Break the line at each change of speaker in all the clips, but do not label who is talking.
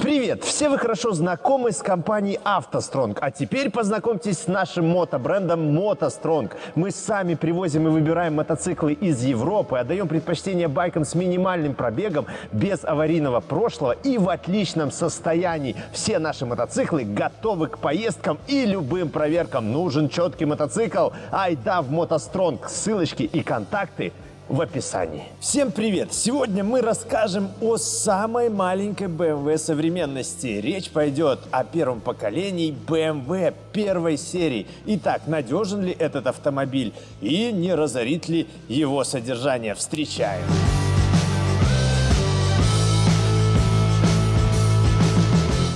Привет! Все вы хорошо знакомы с компанией «АвтоСтронг», а теперь познакомьтесь с нашим мотобрендом «МотоСтронг». Мы сами привозим и выбираем мотоциклы из Европы, отдаем предпочтение байкам с минимальным пробегом, без аварийного прошлого и в отличном состоянии. Все наши мотоциклы готовы к поездкам и любым проверкам. Нужен четкий мотоцикл? Айда в «МотоСтронг». Ссылочки и контакты – в описании. Всем привет! Сегодня мы расскажем о самой маленькой BMW современности. Речь пойдет о первом поколении BMW первой серии. Итак, надежен ли этот автомобиль и не разорит ли его содержание? Встречаем!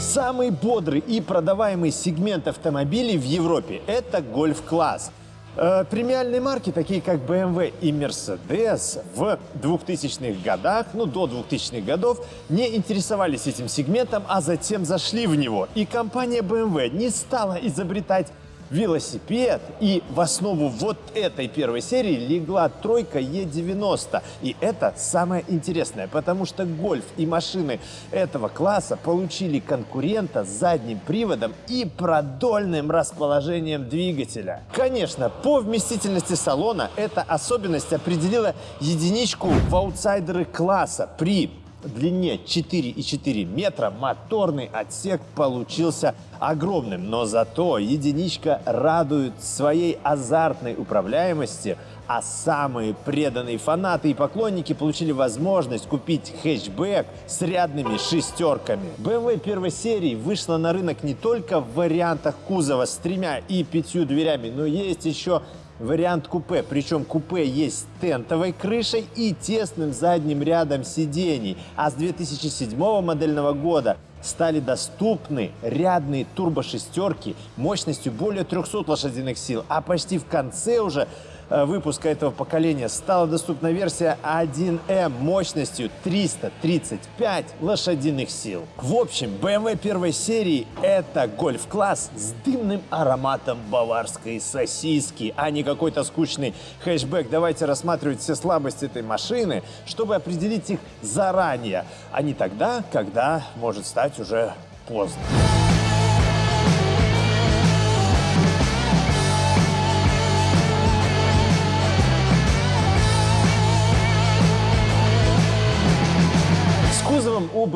Самый бодрый и продаваемый сегмент автомобилей в Европе – это гольф-класс – Э, премиальные марки, такие как BMW и Mercedes, в 2000-х годах, ну до 2000-х годов, не интересовались этим сегментом, а затем зашли в него. И компания BMW не стала изобретать велосипед. И в основу вот этой первой серии легла тройка Е90. И это самое интересное, потому что гольф и машины этого класса получили конкурента с задним приводом и продольным расположением двигателя. Конечно, по вместительности салона эта особенность определила единичку в аутсайдеры класса при длине 4,4 метра моторный отсек получился огромным, но зато единичка радует своей азартной управляемости, а самые преданные фанаты и поклонники получили возможность купить хэтчбэк с рядными шестерками. BMW первой серии вышла на рынок не только в вариантах кузова с тремя и пятью дверями, но есть еще вариант купе. Причем купе есть с тентовой крышей и тесным задним рядом сидений. А с 2007 модельного года стали доступны рядные турбошестерки мощностью более 300 лошадиных сил. А почти в конце уже выпуска этого поколения стала доступна версия 1M мощностью 335 лошадиных сил. В общем, BMW первой серии это гольф-класс с дымным ароматом баварской сосиски, а не какой-то скучный хэшбэк. Давайте рассматривать все слабости этой машины, чтобы определить их заранее, а не тогда, когда может стать уже поздно.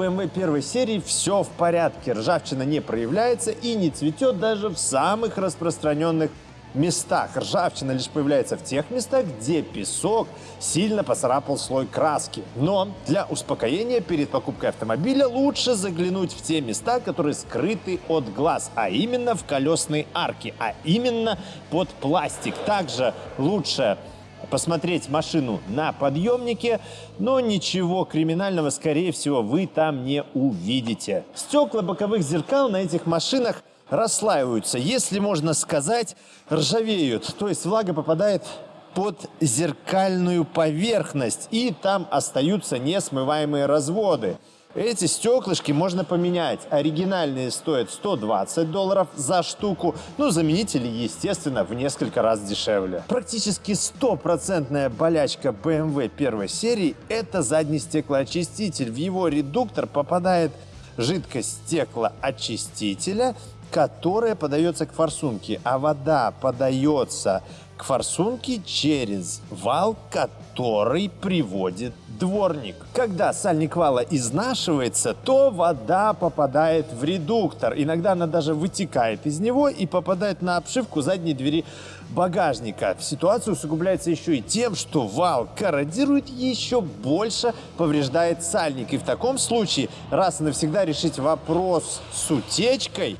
BMW первой серии все в порядке. Ржавчина не проявляется и не цветет даже в самых распространенных местах. Ржавчина лишь появляется в тех местах, где песок сильно поцарапал слой краски. Но для успокоения перед покупкой автомобиля лучше заглянуть в те места, которые скрыты от глаз, а именно в колесные арки, а именно под пластик. Также лучше посмотреть машину на подъемнике, но ничего криминального, скорее всего, вы там не увидите. Стекла боковых зеркал на этих машинах расслаиваются, если можно сказать, ржавеют. То есть влага попадает под зеркальную поверхность, и там остаются несмываемые разводы. Эти стеклышки можно поменять. Оригинальные стоят 120 долларов за штуку. Ну, заменители, естественно, в несколько раз дешевле. Практически стопроцентная болячка BMW первой серии – это задний стеклоочиститель. В его редуктор попадает жидкость стеклоочистителя, которая подается к форсунке, а вода подается к форсунке через вал, который приводит дворник. Когда сальник вала изнашивается, то вода попадает в редуктор. Иногда она даже вытекает из него и попадает на обшивку задней двери багажника. Ситуация усугубляется еще и тем, что вал корродирует еще больше, повреждает сальник. И в таком случае раз и навсегда решить вопрос с утечкой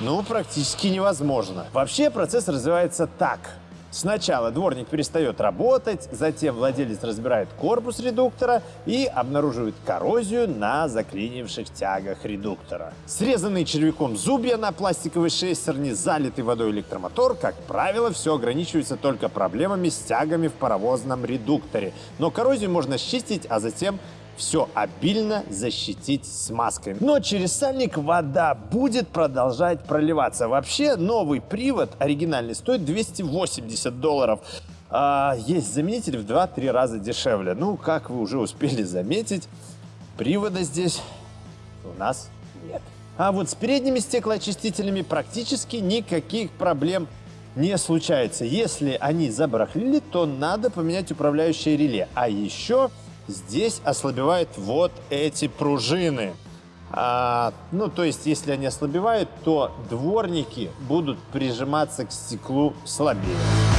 ну, практически невозможно. Вообще процесс развивается так. Сначала дворник перестает работать, затем владелец разбирает корпус редуктора и обнаруживает коррозию на заклинивших тягах редуктора. Срезанные червяком зубья на пластиковой шестерне, залитый водой электромотор, как правило, все ограничивается только проблемами с тягами в паровозном редукторе. Но коррозию можно счистить, а затем все обильно защитить смазкой. Но через сальник вода будет продолжать проливаться. Вообще новый привод оригинальный стоит 280 долларов. А есть заменитель в 2-3 раза дешевле. Ну, как вы уже успели заметить, привода здесь у нас нет. А вот с передними стеклоочистителями практически никаких проблем не случается. Если они забарахлили, то надо поменять управляющее реле. А еще здесь ослабевают вот эти пружины. А, ну, то есть, если они ослабевают, то дворники будут прижиматься к стеклу слабее.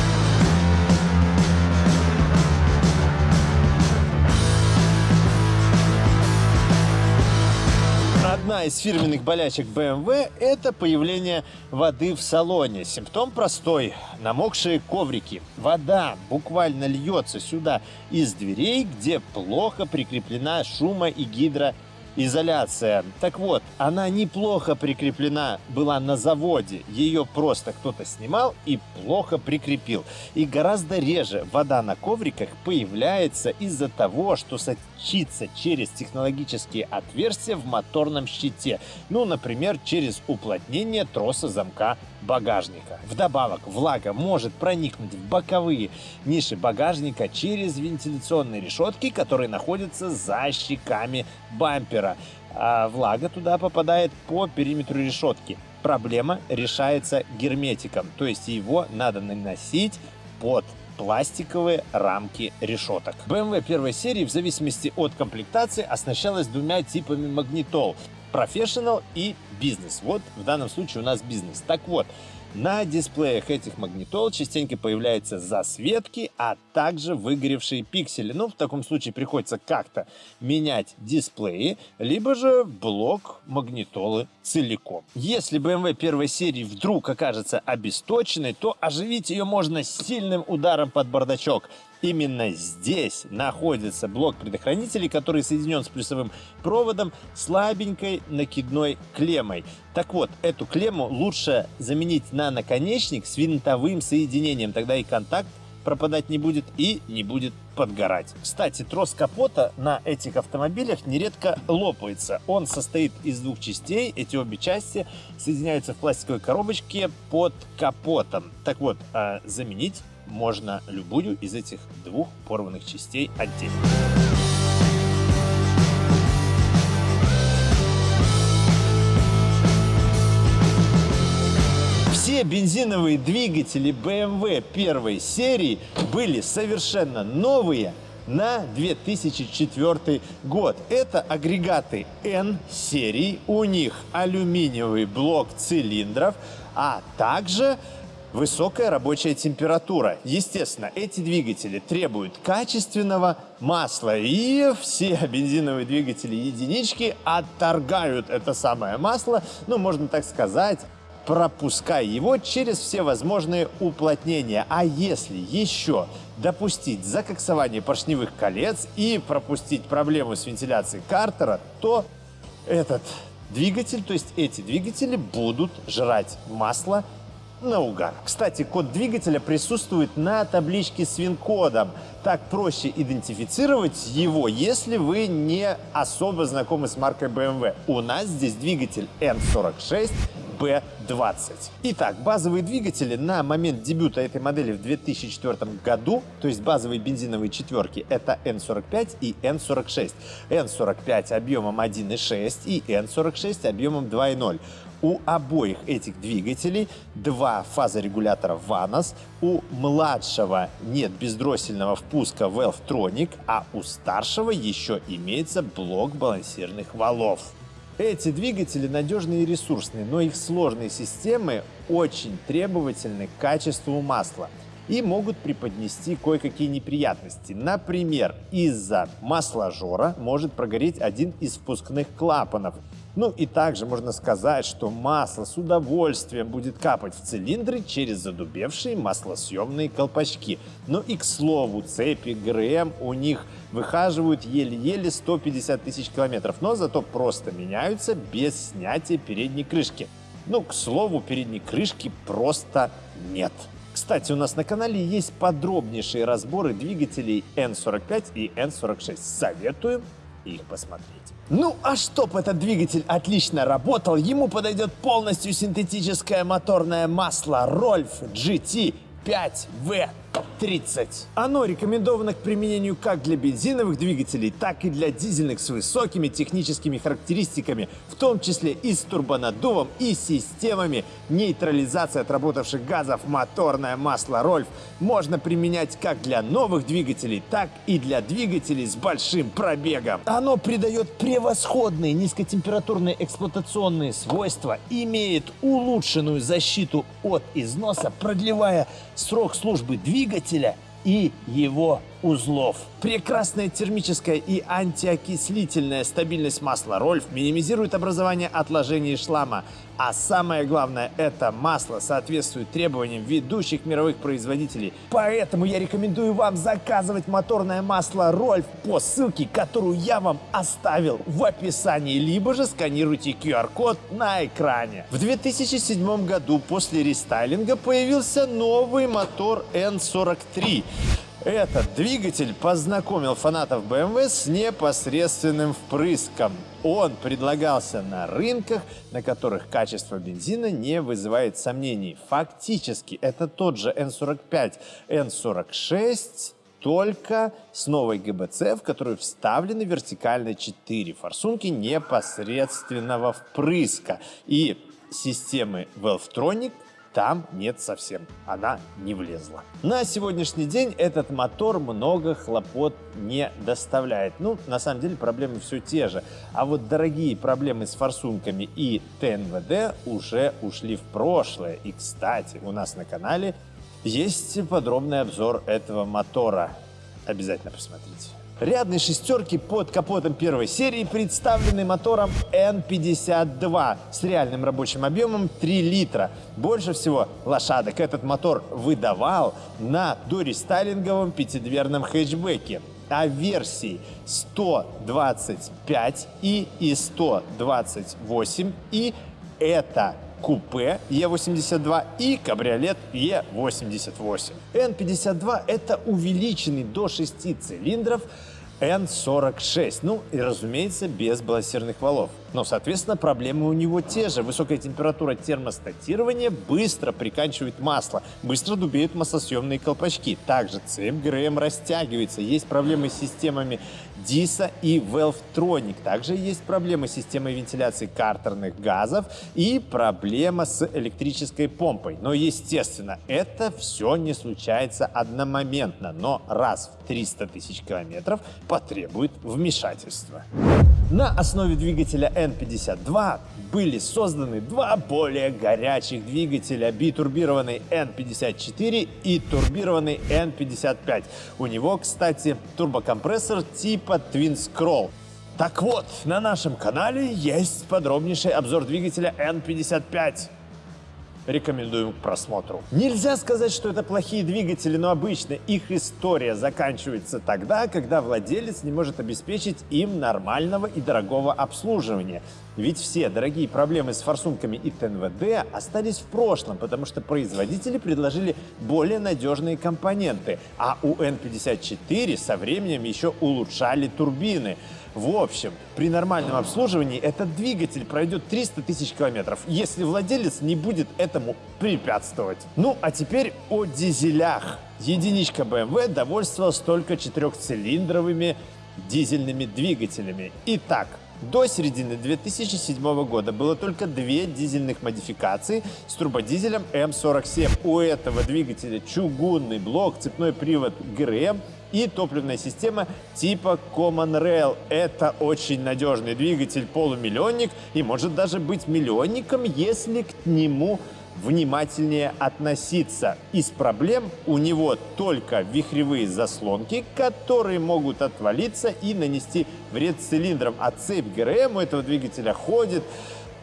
Одна из фирменных болячек BMW – это появление воды в салоне. Симптом простой – намокшие коврики. Вода буквально льется сюда из дверей, где плохо прикреплена шумо- и гидро изоляция. Так вот, она неплохо прикреплена была на заводе. Ее просто кто-то снимал и плохо прикрепил. И гораздо реже вода на ковриках появляется из-за того, что сочится через технологические отверстия в моторном щите. Ну, например, через уплотнение троса замка багажника. Вдобавок, влага может проникнуть в боковые ниши багажника через вентиляционные решетки, которые находятся за щеками бампера. А влага туда попадает по периметру решетки. Проблема решается герметиком, то есть его надо наносить под пластиковые рамки решеток. BMW первой серии в зависимости от комплектации оснащалась двумя типами магнитол. Professional и бизнес. Вот в данном случае у нас бизнес. Так вот, на дисплеях этих магнитол частенько появляются засветки, а также выгоревшие пиксели. Ну, в таком случае приходится как-то менять дисплеи, либо же блок магнитолы целиком. Если BMW первой серии вдруг окажется обесточенной, то оживить ее можно сильным ударом под бардачок. Именно здесь находится блок предохранителей, который соединен с плюсовым проводом слабенькой накидной клеммой. Так вот, эту клемму лучше заменить на наконечник с винтовым соединением, тогда и контакт пропадать не будет и не будет подгорать. Кстати, трос капота на этих автомобилях нередко лопается. Он состоит из двух частей. Эти обе части соединяются в пластиковой коробочке под капотом. Так вот, а заменить можно любую из этих двух порванных частей отдельно. Все бензиновые двигатели BMW первой серии были совершенно новые на 2004 год. Это агрегаты N серии, у них алюминиевый блок цилиндров, а также высокая рабочая температура. Естественно, эти двигатели требуют качественного масла, и все бензиновые двигатели единички отторгают это самое масло, ну, можно так сказать, пропуская его через все возможные уплотнения. А если еще допустить закоксование поршневых колец и пропустить проблему с вентиляцией картера, то этот двигатель, то есть эти двигатели будут жрать масло наугад. Кстати, код двигателя присутствует на табличке с ВИН-кодом. Так проще идентифицировать его, если вы не особо знакомы с маркой BMW. У нас здесь двигатель N46 B20. Итак, базовые двигатели на момент дебюта этой модели в 2004 году, то есть базовые бензиновые четверки, это N45 и N46. N45 объемом 1,6 и N46 объемом 2,0. У обоих этих двигателей два фазорегулятора VANOS, у младшего нет бездроссельного впуска Valvetronic, а у старшего еще имеется блок балансирных валов. Эти двигатели надежные и ресурсные, но их сложные системы очень требовательны к качеству масла и могут преподнести кое-какие неприятности. Например, из-за масложора может прогореть один из впускных клапанов – ну и также можно сказать, что масло с удовольствием будет капать в цилиндры через задубевшие маслосъемные колпачки. Ну и к слову, цепи ГРМ у них выхаживают еле-еле 150 тысяч километров, но зато просто меняются без снятия передней крышки. Ну, к слову, передней крышки просто нет. Кстати, у нас на канале есть подробнейшие разборы двигателей N45 и N46. Советую их посмотреть. Ну а чтоб этот двигатель отлично работал, ему подойдет полностью синтетическое моторное масло Rolf GT 5V 30. Оно рекомендовано к применению как для бензиновых двигателей, так и для дизельных с высокими техническими характеристиками, в том числе и с турбонаддувом и системами нейтрализации отработавших газов. Моторное масло Рольф можно применять как для новых двигателей, так и для двигателей с большим пробегом. Оно придает превосходные низкотемпературные эксплуатационные свойства, имеет улучшенную защиту от износа, продлевая срок службы двигателя и его узлов. Прекрасная термическая и антиокислительная стабильность масла Рольф минимизирует образование отложений шлама. А самое главное, это масло соответствует требованиям ведущих мировых производителей. Поэтому я рекомендую вам заказывать моторное масло Рольф по ссылке, которую я вам оставил в описании, либо же сканируйте QR-код на экране. В 2007 году после рестайлинга появился новый мотор N43. Этот двигатель познакомил фанатов BMW с непосредственным впрыском. Он предлагался на рынках, на которых качество бензина не вызывает сомнений. Фактически это тот же N45, N46, только с новой ГБЦ, в которую вставлены вертикально 4 форсунки непосредственного впрыска и системы Valvetronic там нет совсем, она не влезла. На сегодняшний день этот мотор много хлопот не доставляет. Ну, на самом деле проблемы все те же. А вот дорогие проблемы с форсунками и ТНВД уже ушли в прошлое. И, кстати, у нас на канале есть подробный обзор этого мотора. Обязательно посмотрите. Рядные шестерки под капотом первой серии представлены мотором N52 с реальным рабочим объемом 3 литра. Больше всего лошадок этот мотор выдавал на дорестайлинговом пятидверном хэтчбеке а версии 125 и и 128 и это купе Е82 и кабриолет Е88. N52 это увеличенный до 6 цилиндров N46. Ну и, разумеется, без балансирных валов. Но, соответственно, проблемы у него те же. Высокая температура термостатирования быстро приканчивает масло, быстро дубеют маслосъемные колпачки. Также цепь растягивается. Есть проблемы с системами DISA и Valvetronic. Также есть проблемы с системой вентиляции картерных газов и проблема с электрической помпой. Но, естественно, это все не случается одномоментно, но раз в 300 тысяч километров потребует вмешательства. На основе двигателя N52 были созданы два более горячих двигателя битурбированный N54 и турбированный N55. У него, кстати, турбокомпрессор типа Twin Scroll. Так вот, на нашем канале есть подробнейший обзор двигателя N55 рекомендуем к просмотру. Нельзя сказать, что это плохие двигатели, но обычно их история заканчивается тогда, когда владелец не может обеспечить им нормального и дорогого обслуживания. Ведь все дорогие проблемы с форсунками и ТНВД остались в прошлом, потому что производители предложили более надежные компоненты, а у N54 со временем еще улучшали турбины. В общем, при нормальном обслуживании этот двигатель пройдет 300 тысяч километров, если владелец не будет этому препятствовать. Ну, а теперь о дизелях. Единичка BMW довольствовалась только четырехцилиндровыми дизельными двигателями. Итак, до середины 2007 года было только две дизельных модификации с турбодизелем М47. У этого двигателя чугунный блок, цепной привод ГРМ и топливная система типа Common Rail. Это очень надежный двигатель, полумиллионник и может даже быть миллионником, если к нему внимательнее относиться. Из проблем у него только вихревые заслонки, которые могут отвалиться и нанести вред цилиндрам. А цепь ГРМ у этого двигателя ходит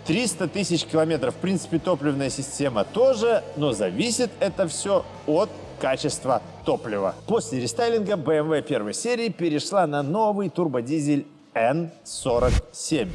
300 тысяч километров. В принципе, топливная система тоже, но зависит это все от качества топлива. После рестайлинга BMW первой серии перешла на новый турбодизель N47.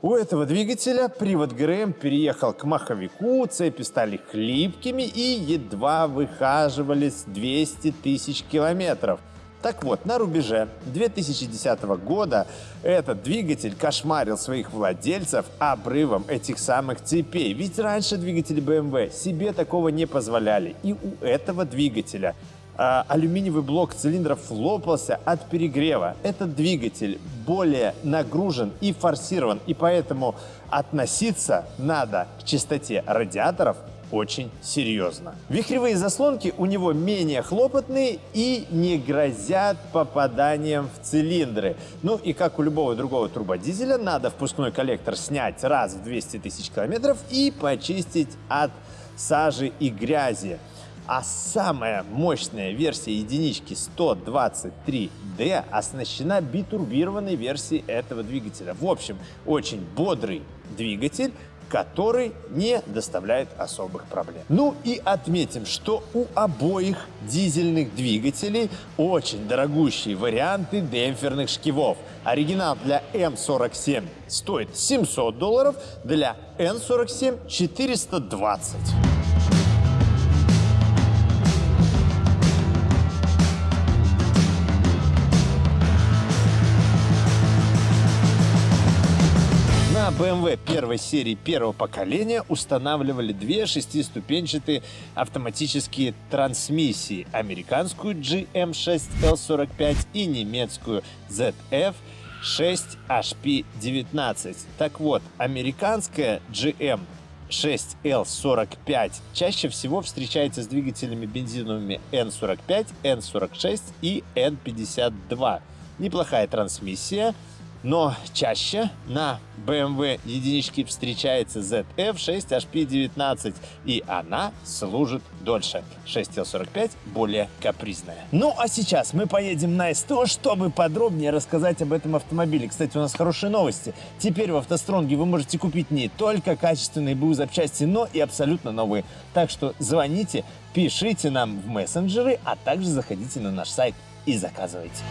У этого двигателя привод ГРМ переехал к маховику, цепи стали хлипкими и едва выхаживались 200 тысяч километров. Так вот, на рубеже 2010 года этот двигатель кошмарил своих владельцев обрывом этих самых цепей. Ведь раньше двигатели BMW себе такого не позволяли. И у этого двигателя алюминиевый блок цилиндров лопался от перегрева. Этот двигатель более нагружен и форсирован, и поэтому относиться надо к чистоте радиаторов очень серьезно. Вихревые заслонки у него менее хлопотные и не грозят попаданием в цилиндры. Ну и как у любого другого турбодизеля, надо впускной коллектор снять раз в 200 тысяч километров и почистить от сажи и грязи. А самая мощная версия единички 123D оснащена битурбированной версией этого двигателя. В общем, очень бодрый двигатель, который не доставляет особых проблем. Ну и отметим, что у обоих дизельных двигателей очень дорогущие варианты демпферных шкивов. Оригинал для М47 стоит 700 долларов, для Н47 420. BMW первой серии первого поколения устанавливали две шестиступенчатые автоматические трансмиссии. Американскую GM6L45 и немецкую ZF6HP19. Так вот, американская GM 6L45 чаще всего встречается с двигателями бензиновыми N45, N46 и N52. Неплохая трансмиссия, но чаще на BMW единичке встречается ZF6HP19, и она служит дольше. 6L45 более капризная. Ну а сейчас мы поедем на СТО, чтобы подробнее рассказать об этом автомобиле. Кстати, у нас хорошие новости. Теперь в автостронге вы можете купить не только качественные БУ запчасти, но и абсолютно новые. Так что звоните, пишите нам в мессенджеры, а также заходите на наш сайт и заказывайте.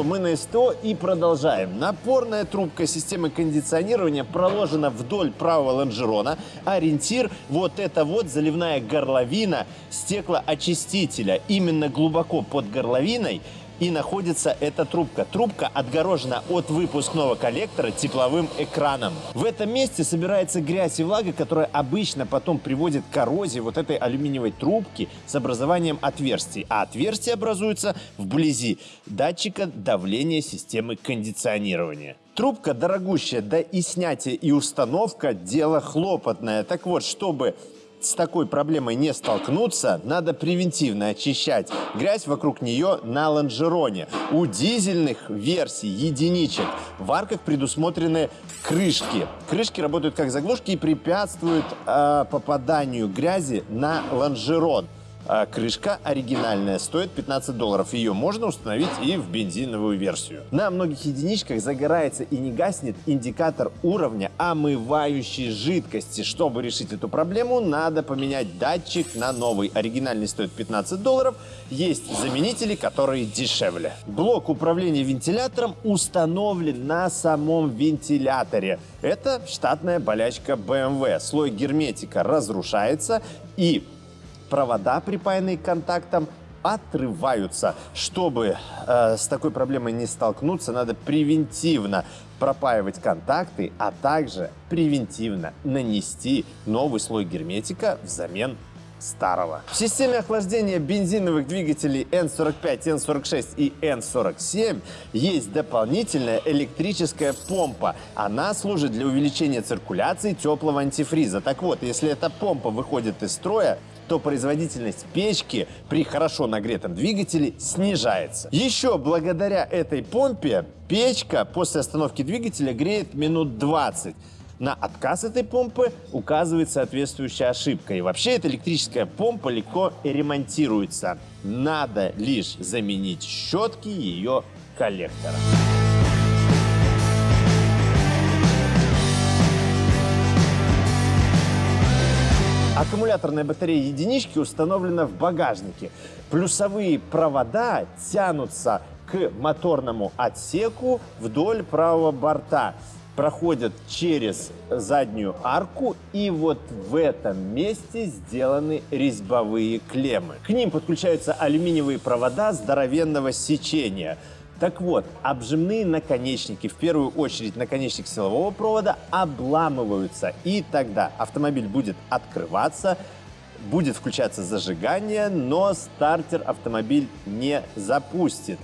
Что, мы на СТО и продолжаем. Напорная трубка системы кондиционирования проложена вдоль правого лонжерона. Ориентир вот это вот заливная горловина стеклоочистителя. Именно глубоко под горловиной и находится эта трубка. Трубка отгорожена от выпускного коллектора тепловым экраном. В этом месте собирается грязь и влага, которая обычно потом приводит к коррозии вот этой алюминиевой трубки с образованием отверстий. А отверстия образуются вблизи датчика давления системы кондиционирования. Трубка дорогущая, да и снятие и установка – дело хлопотное. Так вот, чтобы с такой проблемой не столкнуться, надо превентивно очищать грязь вокруг нее на лонжероне. У дизельных версий единичек в арках предусмотрены крышки. Крышки работают как заглушки и препятствуют э, попаданию грязи на лонжерон. А крышка оригинальная, стоит 15 долларов. Ее можно установить и в бензиновую версию. На многих единичках загорается и не гаснет индикатор уровня омывающей жидкости. Чтобы решить эту проблему, надо поменять датчик на новый. Оригинальный стоит 15 долларов. Есть заменители, которые дешевле. Блок управления вентилятором установлен на самом вентиляторе. Это штатная болячка BMW. Слой герметика разрушается и провода, припаянные к контактам, отрываются. Чтобы э, с такой проблемой не столкнуться, надо превентивно пропаивать контакты, а также превентивно нанести новый слой герметика взамен старого. В системе охлаждения бензиновых двигателей N45, N46 и N47 есть дополнительная электрическая помпа. Она служит для увеличения циркуляции теплого антифриза. Так вот, если эта помпа выходит из строя, то производительность печки при хорошо нагретом двигателе снижается. Еще благодаря этой помпе печка после остановки двигателя греет минут 20. На отказ этой помпы указывает соответствующая ошибка. И вообще эта электрическая помпа легко ремонтируется. Надо лишь заменить щетки ее коллектора. Аккумуляторная батарея единички установлена в багажнике. Плюсовые провода тянутся к моторному отсеку вдоль правого борта. проходят через заднюю арку, и вот в этом месте сделаны резьбовые клеммы. К ним подключаются алюминиевые провода здоровенного сечения. Так вот, обжимные наконечники, в первую очередь наконечник силового провода, обламываются, и тогда автомобиль будет открываться, будет включаться зажигание, но стартер автомобиль не запустит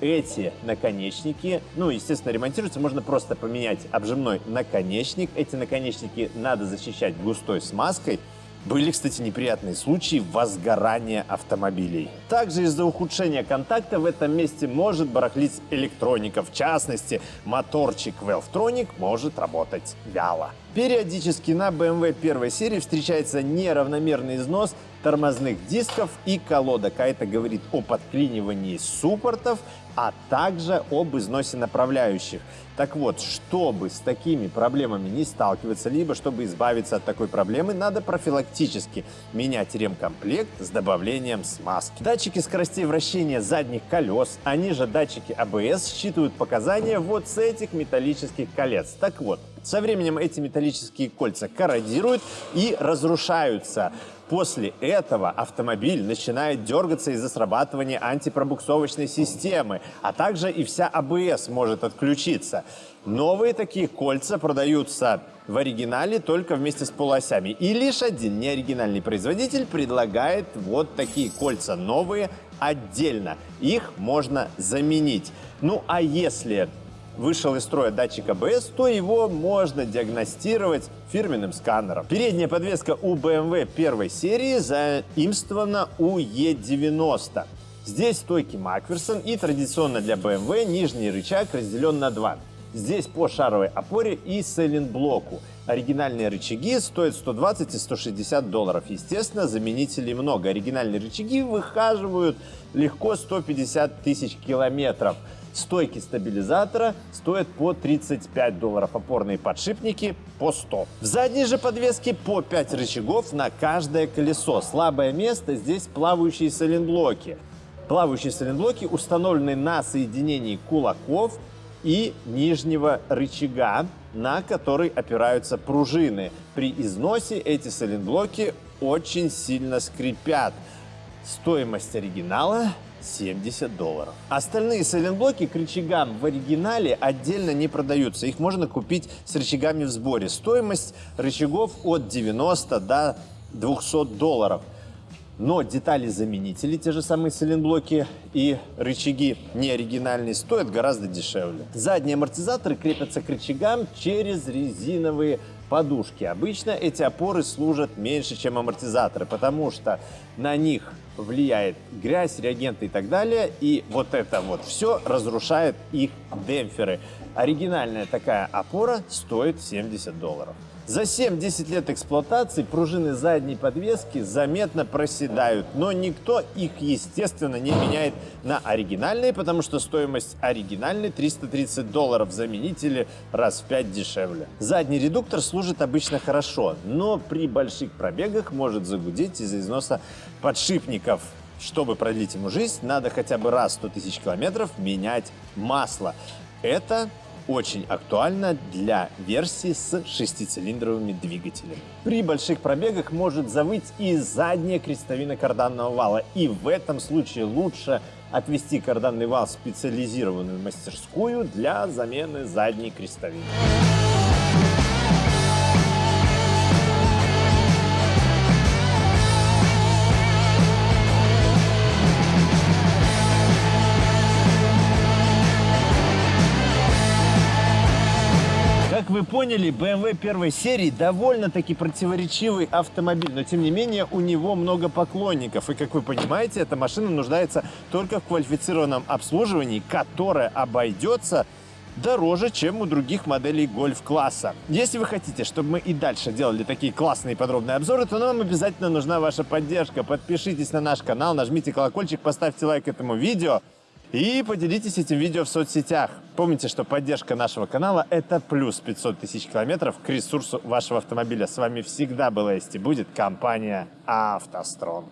эти наконечники, ну, естественно, ремонтируются, можно просто поменять обжимной наконечник. Эти наконечники надо защищать густой смазкой. Были, кстати, неприятные случаи возгорания автомобилей. Также из-за ухудшения контакта в этом месте может барахлить электроника. В частности, моторчик Valvetronic может работать вяло. Периодически на BMW первой серии встречается неравномерный износ тормозных дисков и колодок, а это говорит о подклинивании суппортов, а также об износе направляющих. Так вот, чтобы с такими проблемами не сталкиваться, либо чтобы избавиться от такой проблемы, надо профилактически менять ремкомплект с добавлением смазки. Датчики скоростей вращения задних колес, они же датчики АБС, считывают показания вот с этих металлических колец. Так вот, со временем эти металлические кольца корродируют и разрушаются. После этого автомобиль начинает дергаться из-за срабатывания антипробуксовочной системы, а также и вся АБС может отключиться. Новые такие кольца продаются в оригинале только вместе с полуосями. И лишь один неоригинальный производитель предлагает вот такие кольца новые отдельно. Их можно заменить. Ну а если вышел из строя датчик АБС, то его можно диагностировать фирменным сканером. Передняя подвеска у BMW первой серии заимствована у E90. Здесь стойки Макферсон и традиционно для BMW нижний рычаг разделен на два. Здесь по шаровой опоре и сайлентблоку. Оригинальные рычаги стоят 120 и 160 долларов. Естественно, заменителей много. Оригинальные рычаги выхаживают легко 150 тысяч километров. Стойки стабилизатора стоят по 35 долларов, опорные подшипники по 100. В задней же подвеске по 5 рычагов на каждое колесо. Слабое место здесь плавающие сайлентблоки. Плавающие сайлентблоки установлены на соединении кулаков и нижнего рычага, на который опираются пружины. При износе эти сайлентблоки очень сильно скрипят. Стоимость оригинала 70 долларов. Остальные сайлентблоки к рычагам в оригинале отдельно не продаются. Их можно купить с рычагами в сборе. Стоимость рычагов от 90 до 200 долларов. Но детали-заменители, те же самые сайлентблоки и рычаги неоригинальные, стоят гораздо дешевле. Задние амортизаторы крепятся к рычагам через резиновые подушки. Обычно эти опоры служат меньше, чем амортизаторы, потому что на них влияет грязь, реагенты и так далее. И вот это вот все разрушает их демпферы. Оригинальная такая опора стоит 70 долларов. За 7-10 лет эксплуатации пружины задней подвески заметно проседают, но никто их, естественно, не меняет на оригинальные, потому что стоимость оригинальной 330 долларов, заменители раз в 5 дешевле. Задний редуктор служит обычно хорошо, но при больших пробегах может загудеть из-за износа подшипников. Чтобы продлить ему жизнь, надо хотя бы раз 100 тысяч километров менять масло. Это очень актуально для версии с шестицилиндровыми двигателями. При больших пробегах может завыть и задняя крестовина карданного вала. И в этом случае лучше отвести карданный вал в специализированную мастерскую для замены задней крестовины. Поняли, BMW первой серии довольно-таки противоречивый автомобиль, но тем не менее у него много поклонников. И как вы понимаете, эта машина нуждается только в квалифицированном обслуживании, которое обойдется дороже, чем у других моделей гольф-класса. Если вы хотите, чтобы мы и дальше делали такие классные подробные обзоры, то нам обязательно нужна ваша поддержка. Подпишитесь на наш канал, нажмите колокольчик, поставьте лайк этому видео. И поделитесь этим видео в соцсетях. Помните, что поддержка нашего канала – это плюс 500 тысяч километров к ресурсу вашего автомобиля. С вами всегда была есть и будет компания «АвтоСтронг».